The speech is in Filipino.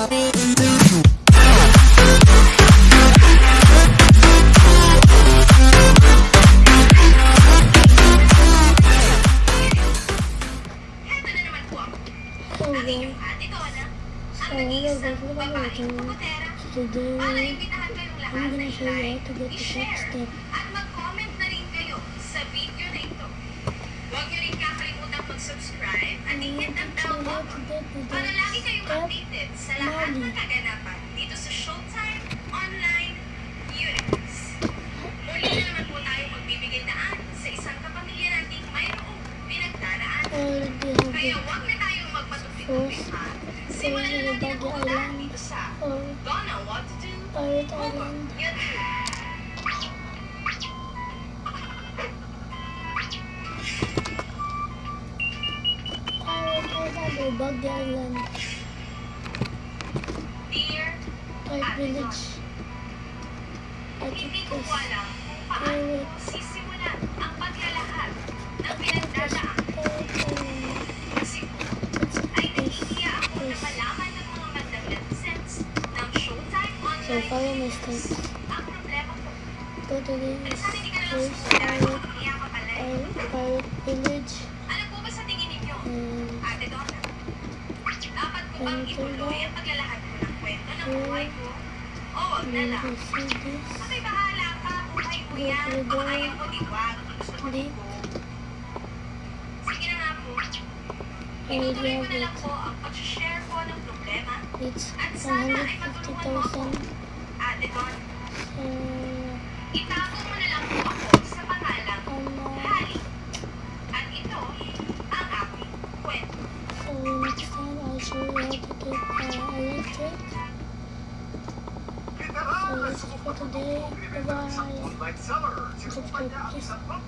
Heto na naman po ako. So Ang guys, inyong ate Donna, so ang sa lahat ng kaganapan dito sa Showtime Online Universe. Muli na naman po tayo magbibigay daan sa isang kapamilya nating mayroong pinagdaraan. Kaya huwag na tayong magpatupik-tupik ha. Simulan na natin ang pupuntahan dito sa or Donna What to Do Over. YouTube. Pirate Island ng mga magdadagensens ng Showtime So follow my steps. Go to lang first pirate, pirate, village and Ate Donna, dapat ko bang ituloy ang paglalahad ko ng kwento ng buhay ko? O wag na then lang. you see this. Abay, bahala ka. Buhay ko yan. Kung ayaw mo, di wag. Kung gusto mo, di ko. Sige na nga po. Itutuloy ko na po ang pag-share ko ng problema. At sana ay matulungan mo ako. 150,000. Ate Don, itago mo na lang po ako sa pangalang ano, Hari. At ito ang aking kwento. you to get uh. Merci de quoi ton dé. Bye bye.